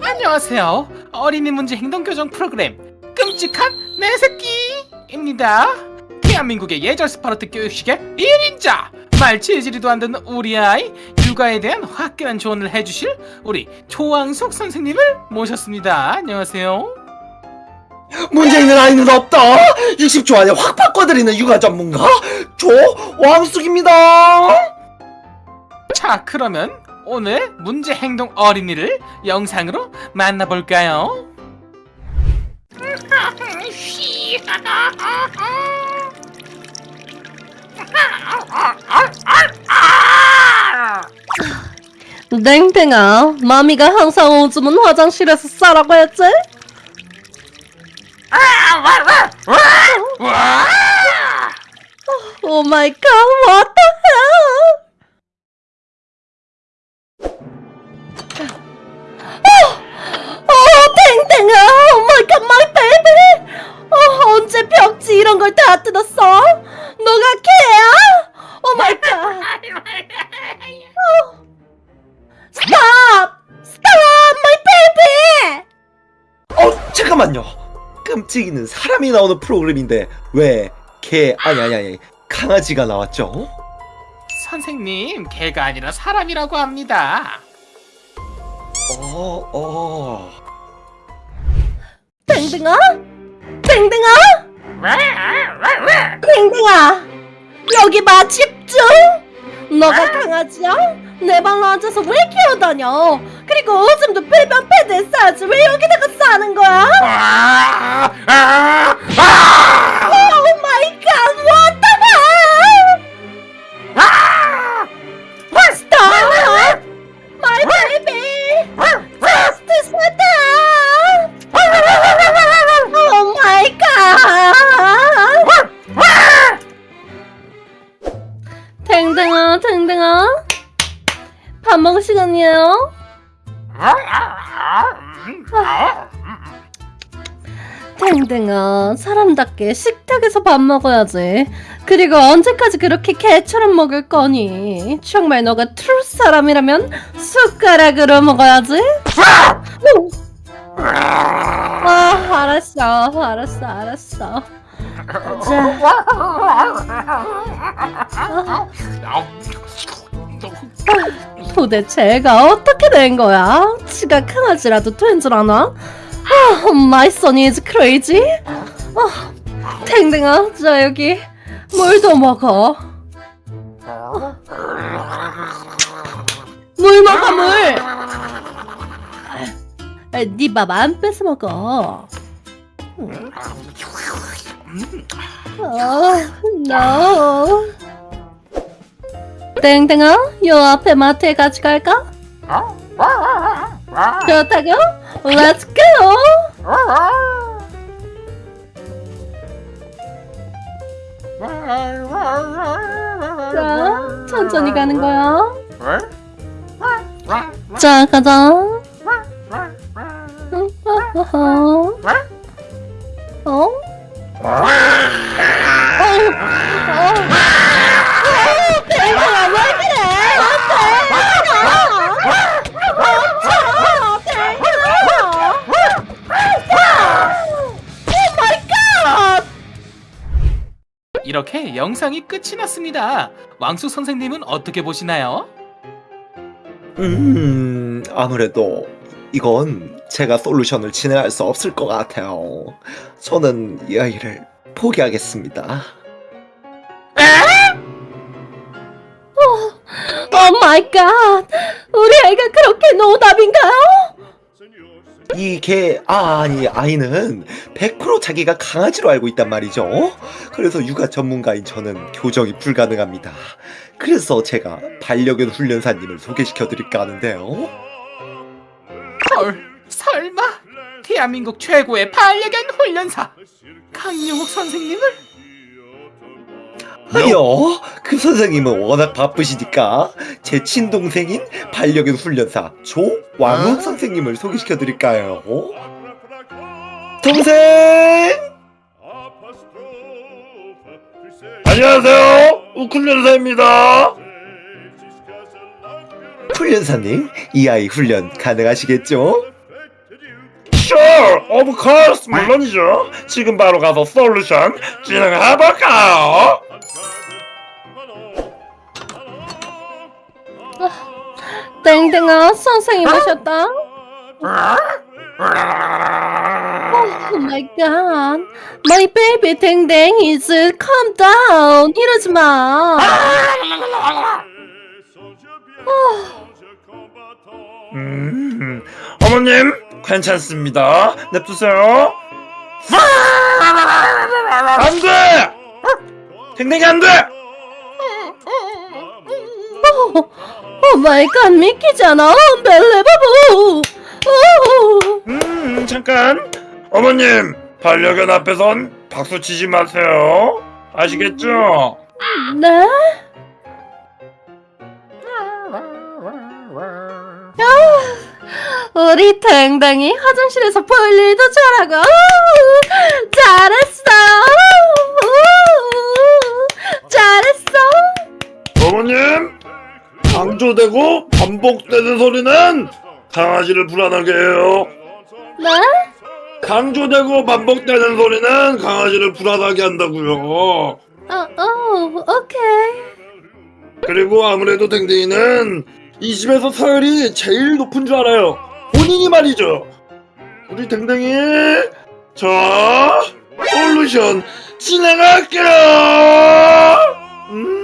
안녕하세요. 어린이 문제 행동 교정 프로그램 끔찍한 내 새끼입니다. 대한민국의 예절 스파르트 교육계의 1인자 말 지지리도 안 듣는 우리 아이 육아에 대한 화끈한 조언을 해주실 우리 조항숙 선생님을 모셨습니다. 안녕하세요. 문제 있는 아이는 없다 60초 안에 확 바꿔드리는 육아 전문가 조왕숙입니다 자 그러면 오늘 문제 행동 어린이를 영상으로 만나볼까요? 땡땡아, mommy가 항상 오줌은 화장실에서 싸라고 했지? oh my god, what the hell? 어, 땡땡아, oh my god, my baby. 어, 언제 벽지 이런 걸 다 뜯었어? 너가 개야? Oh my god. Stop! Stop! My baby! 어 잠깐만요 끔찍이는 사람이 나오는 프로그램인데 왜 개 아니 아니 아니 강아지가 나왔죠? 선생님 개가 아니라 사람이라고 합니다. 어, 어. 땡땡아? 땡땡아? 땡땡아! 여기 봐 집중! 너가 강아지야? 네 발로 앉아서 왜 기어다녀? 그리고 오줌도 배변 패드에 싸지 왜 여기다가 싸는 거야? Oh my god 시간이에요. 댕댕아, 사람답게 식탁에서 밥 먹어야지. 그리고 언제까지 그렇게 개처럼 먹을 거니? 정말 너가 트루 사람이라면 숟가락으로 먹어야지. 아, 알았어, 알았어, 알았어. 자. 도대체 애가 어떻게 된 거야? 지가 강아지라도 된 줄 아나? 아, my son is crazy. 아, 탱탱아, 자 여기 물도 먹어. 물 먹어 물. 네밥 안 뺏어 먹어. 어, no. 땡땡아, 요 앞에 마트에 같이 갈까? 좋다고? Let's go! 자, 천천히 가는 거야. 자, 가자. 응, 어? 어? 이렇게 영상이 끝이 났습니다. 왕숙 선생님은 어떻게 보시나요? 음 아무래도 이건 제가 솔루션을 진행할 수 없을 것 같아요 저는 이 아이를 포기하겠습니다 Oh my god! 우리 아이가 그렇게 노답인가요? 이 개, 아, 아니, 아이는 100% 자기가 강아지로 알고 있단 말이죠. 그래서 육아 전문가인 저는 교정이 불가능합니다. 그래서 제가 반려견 훈련사님을 소개시켜 드릴까 하는데요. 헐, 설마 대한민국 최고의 반려견 훈련사 강용욱 선생님을? 아니요, 그 선생님은 워낙 바쁘시니까 제 친동생인 반려견 훈련사 조왕욱 선생님을 소개시켜 드릴까요? 동생! 안녕하세요. 우쿨련사입니다. 훈련사님, 이 아이 훈련 가능하시겠죠? Sure, of course, 물론이죠. 지금 바로 가서 솔루션 진행해볼까요? 땡땡아 선생님 오셨다. Oh my god. My baby 땡땡 is calm down. 이러지 마. 음, 어머님, 괜찮습니다. 냅두세요. 안 돼! 댕댕이 안 돼! Oh my god 믿기잖아. Unbelievable. 오. 음, 잠깐. 어머님, 반려견 앞에선 박수 치지 마세요. 아시겠죠? 네? 야, 우리 댕댕이 화장실에서 볼 일도 잘하고 우, 잘했어 우, 잘했어 어머님, 강조되고 반복되는 소리는 강아지를 불안하게 해요. 네? 강조되고 반복되는 소리는 강아지를 불안하게 한다고요. 어, 어, 오케이 그리고 아무래도 댕댕이는 이 집에서 서열이 제일 높은 줄 알아요. 본인이 말이죠. 우리 댕댕이 자 솔루션 진행할게요. 음.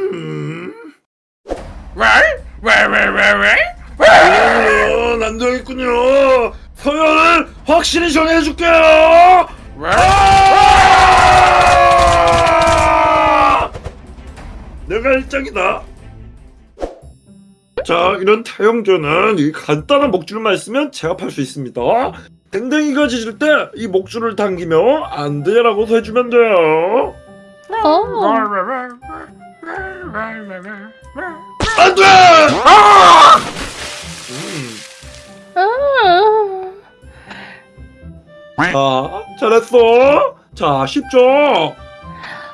어, 난정했군요. 서열을 확실히 정해줄게요. 아! 내가 일장이다. 자, 이런 타영조는 이 간단한 목줄만 있으면 제압할 수 있습니다. 댕댕이가 짖을 때 이 목줄을 당기며 안 돼라고 해주면 돼요. 어. 안 돼! 아! 음. 아. 자, 잘했어. 자, 쉽죠?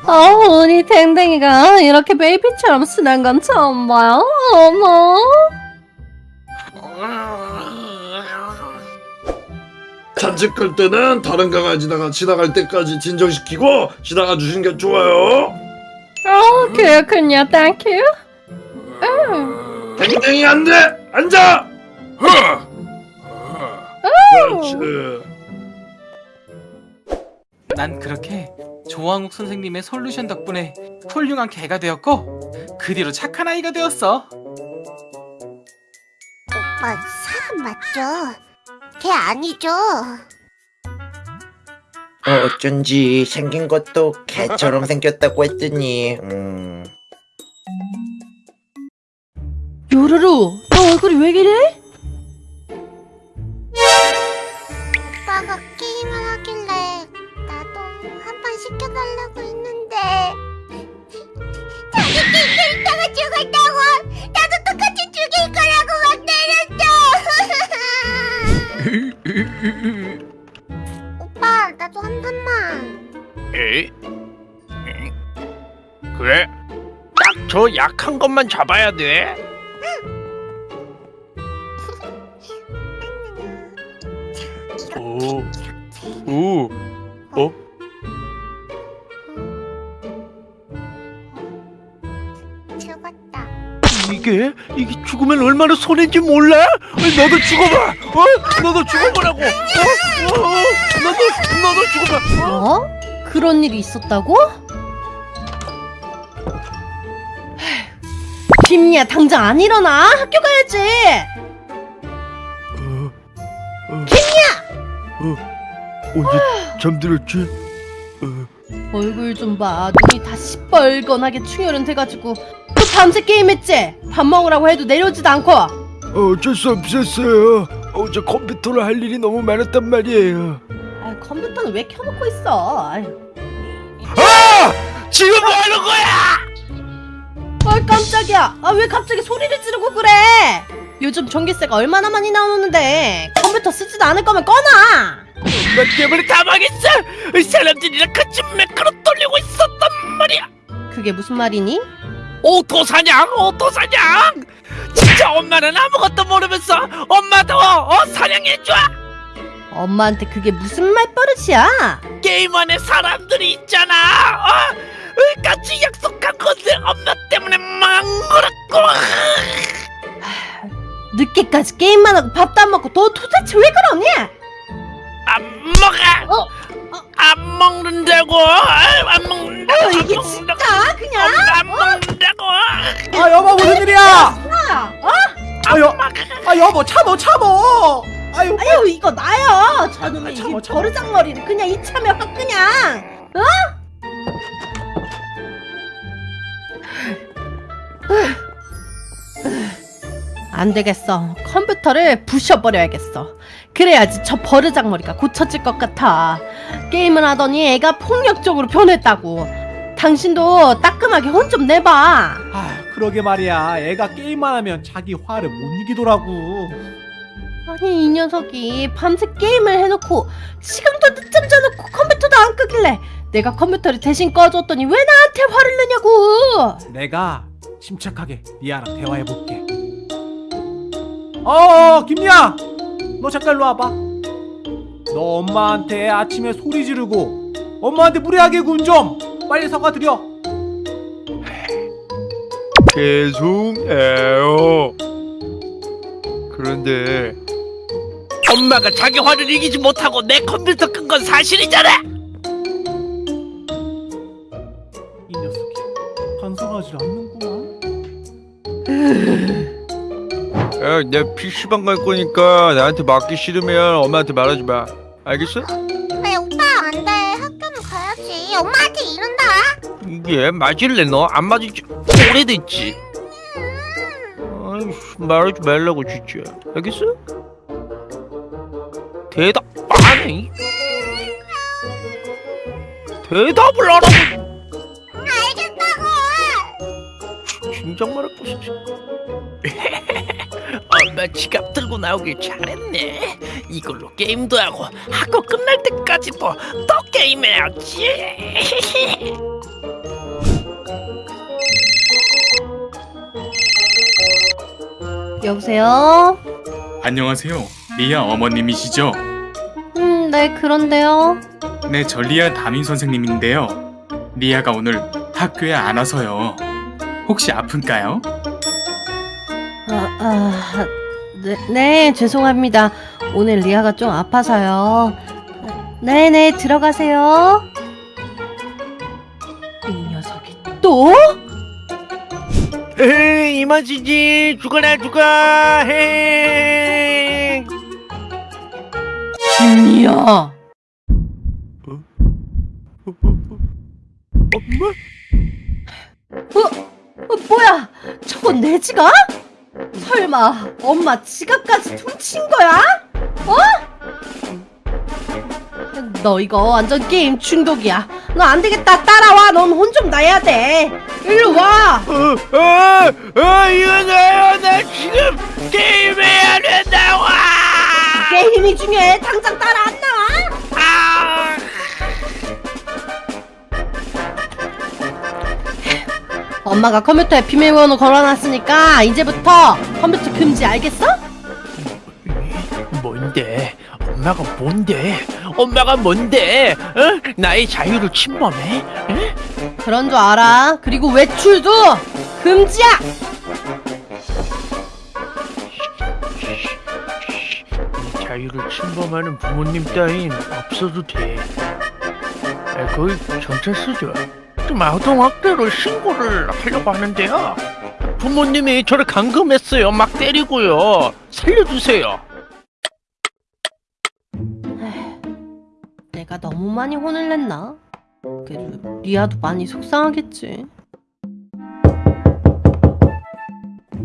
어, 우리 댕댕이가 이렇게 baby처럼 순한 건 처음 봐요. 어머. 산책할 때는 다른 강아지가 지나갈 때까지 진정시키고 지나가 주시는 게 좋아요. 어, 그렇군요. Thank you. 음. 댕댕이 안 돼! 앉아! 그렇지. 난 그렇게 조왕욱 선생님의 솔루션 덕분에 훌륭한 개가 되었고 그 뒤로 착한 아이가 되었어. 오빠 사람 맞죠? 걔 아니죠? 어, 어쩐지 생긴 것도 개처럼 생겼다고 했더니 음... 요루루, 너 얼굴이 왜 이래? 오빠가 게임을 하길래 나도 한 판 시켜달라고 했는데 자기 게임 캐릭터가 죽었다고 나도 똑같이 죽일 거라고 막 때렸죠 오빠 나도 한 판만 에? 그래? 딱 저 약한 것만 잡아야 돼. 오, 오, 어? 죽었다 이게 이게 죽으면 얼마나 손해인지 몰라? 너도 죽어봐. 어? 너도 죽어보라고. 어? 어? 너도 너도 죽어봐. 뭐? 그런 일이 있었다고? 김이야 당장 안 일어나 학교 가야지 김 언제 잠들었지? 얼굴 좀 봐. 눈이 다 시뻘건하게 충혈은 돼가지고 또 밤새 게임했지? 밥 먹으라고 해도 내려오지도 않고 어쩔 수 없었어요. 어제 컴퓨터로 할 일이 너무 많았단 말이에요. 아, 컴퓨터는 왜 켜놓고 있어? 아유. 지금 뭐 하는 거야? 아 깜짝이야. 아 왜 갑자기 소리를 지르고 그래? 요즘 전기세가 얼마나 많이 나오는데 컴퓨터 쓰지도 않을 거면 꺼놔. 너 때문에 다 망했어 사람들이랑 같이 매크로 돌리고 있었단 말이야 그게 무슨 말이니? 오토사냥 오토사냥 진짜 엄마는 아무것도 모르면서 엄마도 어 사냥해줘 엄마한테 그게 무슨 말버릇이야? 게임 안에 사람들이 있잖아 어? 같이 약속한 건데 엄마 때문에 망그랬고 늦게까지 게임만 하고 밥도 안 먹고 너 도대체 왜 그러니? 안 먹어 어? 안 먹는다고 안 먹는다고 어, 이게 안 진짜 먹는다고. 그냥 엄마 안 먹는다고 아 여보 무슨 일이야? 아, 어? 아, 여, 아 여보 참어 참어. 아유 아유 이거 나요. 저놈의 아, 이 참어, 참어. 버르장머리를 그냥 이참에 확 그냥. 어? 안 되겠어. 컴퓨터를 부셔버려야겠어. 그래야지 저 버르장머리가 고쳐질 것 같아. 게임을 하더니 애가 폭력적으로 변했다고. 당신도 따끔하게 혼 좀 내봐. 아 그러게 말이야. 애가 게임만 하면 자기 화를 못 이기더라고. 아니 이 녀석이 밤새 게임을 해놓고 시간도 늦잠 자놓고 컴퓨터도 안 끄길래 내가 컴퓨터를 대신 꺼줬더니 왜 나한테 화를 내냐고 내가 침착하게 리아랑 대화해 볼게. 어, 김리아, 너 잠깐 일로 와봐. 너 엄마한테 아침에 소리 지르고 엄마한테 무례하게 군 좀 빨리 사과드려. 죄송해요. 그런데 엄마가 자기 화를 이기지 못하고 내 컴퓨터 끈 건 사실이잖아 야, 내 PC방 갈 거니까 나한테 맞기 싫으면 엄마한테 말하지 마. 알겠어? 왜 오빠 안 돼? 학교는 가야지. 엄마한테 이른다. 이게 맞을래 너? 안 맞을 지 오래됐지. 아이씨, 말하지 말라고 진짜. 알겠어? 대답 안 해. 대답을 안 하고. 알겠다고. 진작 말했고 진짜. 엄마 지갑 들고 나오길 잘했네 이걸로 게임도 하고 학교 끝날 때까지도 또 게임해야지 여보세요 안녕하세요. 리아 어머님이시죠? 음 네 그런데요 네, 저 리아 담임 선생님인데요. 리아가 오늘 학교에 안 와서요. 혹시 아픈가요? 아, 아, 네, 네 죄송합니다 오늘 리아가 좀 아파서요 네네 들어가세요 이 녀석이 또? 에이 이만지지 죽어라 죽어 헤 김리아 어? 어, 뭐야? 저건 내 지갑? 설마 엄마 지갑까지 훔친 거야? 어? 너 이거 완전 게임 중독이야. 너 안 되겠다. 따라와. 넌 혼 좀 나야 돼. 일로 와. 어, 어, 어, 이거 나요 나 지금 게임해야 된다고 게임이 중요해. 당장 따라 엄마가 컴퓨터에 비밀번호 걸어놨으니까 이제부터 컴퓨터 금지 알겠어? 뭔데? 엄마가 뭔데? 엄마가 뭔데? 어? 나의 자유를 침범해? 응? 그런 줄 알아. 그리고 외출도 금지야. 이 자유를 침범하는 부모님 따윈 없어도 돼. 아, 거의 경찰서죠. 좀 아동학대로 신고를 하려고 하는데요. 부모님이 저를 감금했어요. 막 때리고요. 살려주세요. 내가 너무 많이 혼을 냈나? 그래도 리아도 많이 속상하겠지.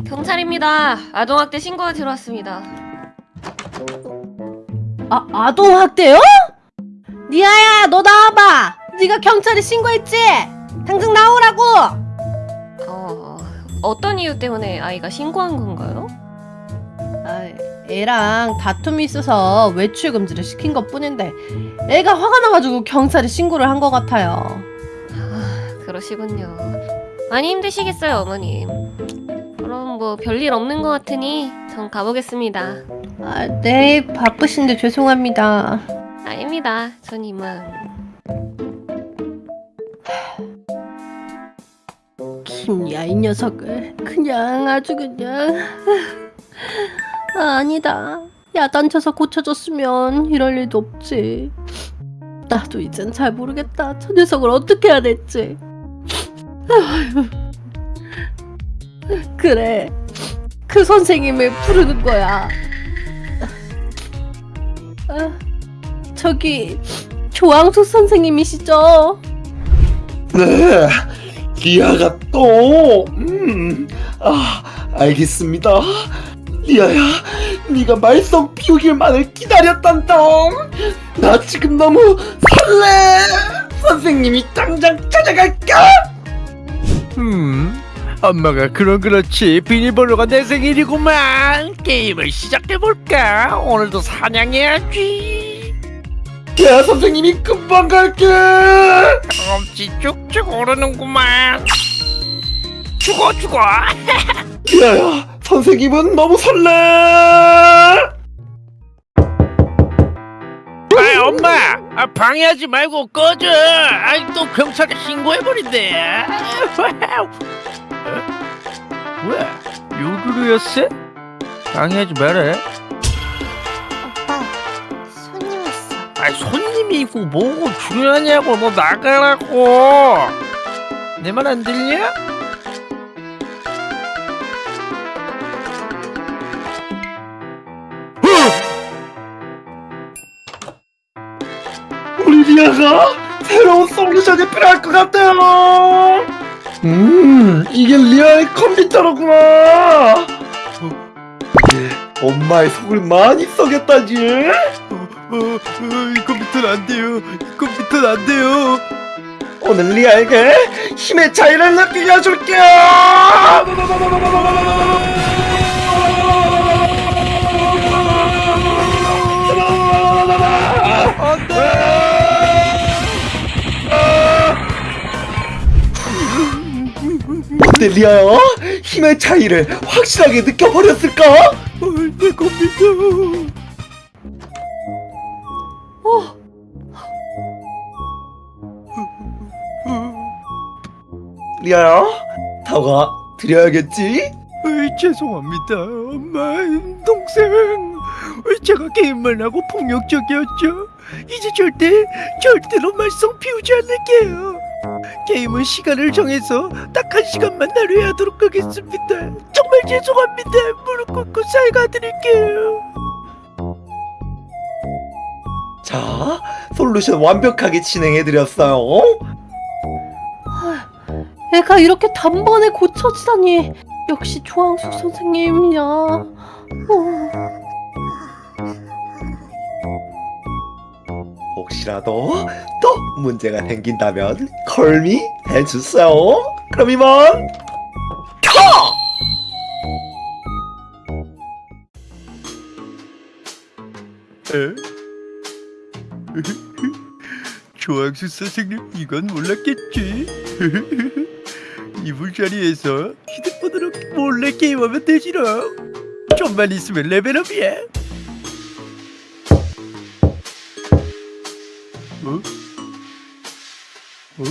경찰입니다. 아동학대 신고가 들어왔습니다. 아 아동학대요? 리아야 너 나와봐. 네가 경찰에 신고했지? 당장 나오라고. 어, 어떤 이유 때문에 아이가 신고한 건가요? 아, 애랑 다툼이 있어서 외출 금지를 시킨 것 뿐인데 애가 화가 나가지고 경찰에 신고를 한 것 같아요. 아, 그러시군요. 많이 힘드시겠어요, 어머님. 그럼 뭐 별일 없는 것 같으니 전 가보겠습니다. 아, 네 바쁘신데 죄송합니다. 아닙니다. 전 이만. 김야 이 녀석을. 그냥 아주 그냥. 아, 아니다. 야단쳐서 고쳐줬으면 이럴 일도 없지. 나도 이젠 잘 모르겠다. 저 녀석을 어떻게 해야 될지. 그래. 그 선생님을 부르는 거야. 아, 저기 조항숙 선생님이시죠? 네, 리아가 또, 음, 아, 알겠습니다. 리아야, 네가 말썽 피우길만을 기다렸단다. 나 지금 너무 설레. 선생님이 당장 찾아갈까? 음, 엄마가 그런 그렇지 비밀번호가 내 생일이구만 게임을 시작해볼까 오늘도 사냥해야지 야, 선생님이 금방 갈게. 엄지 쭉쭉 오르는구만 죽어 죽어 리아야, 선생님은 너무 설레. 아 엄마 아, 방해하지 말고 꺼져 아이 또 경찰에 신고해버린대 어? 뭐야 요루루였어? 방해하지 마라 아 손님이 있고 뭐고 중요하냐고 너 나가라고 내 말 안 들려? 우리 리아가 새로운 솔루션이 필요할 것 같아요. 음, 이게 리아의 컴퓨터로구나. 어, 엄마의 속을 많이 썩였다지. 어, 이 컴퓨터는 안 돼요 이 컴퓨터는 안 돼요 오늘 리아에게 힘의 차이를 느끼게 해줄게. 어때 리아야? 힘의 차이를 확실하게 느껴버렸을까? 내 컴퓨터 리아야, 다가 드려야겠지? 어이, 죄송합니다. 엄마 동생. 제가 게임만 하고 폭력적이었죠. 이제 절대 절대로 말썽 피우지 않을게요. 게임은 시간을 정해서 딱 한 시간만 나눠야 하도록 하겠습니다. 정말 죄송합니다. 무릎 꿇고 사과드릴게요. 자, 솔루션 완벽하게 진행해드렸어요. 애가 이렇게 단번에 고쳐지다니 역시 조항숙 선생님이야. 어. 혹시라도 또 문제가 생긴다면 컬미 해주세요. 그럼 이만 켜! 조항수 선생님 이건 몰랐겠지? 이불 자리에서 휴대폰으로 몰래 게임하면 되지롱 좀만 있으면 레벨업이야 어? 어?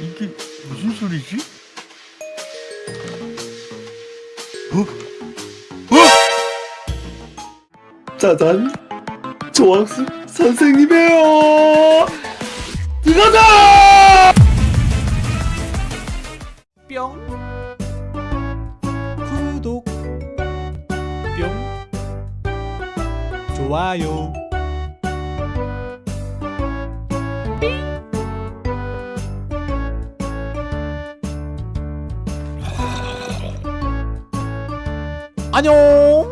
이게 무슨 소리지? 어? 짜잔, 조항수 선생님이에요. 이거다! 좋아요. 아. 안녕.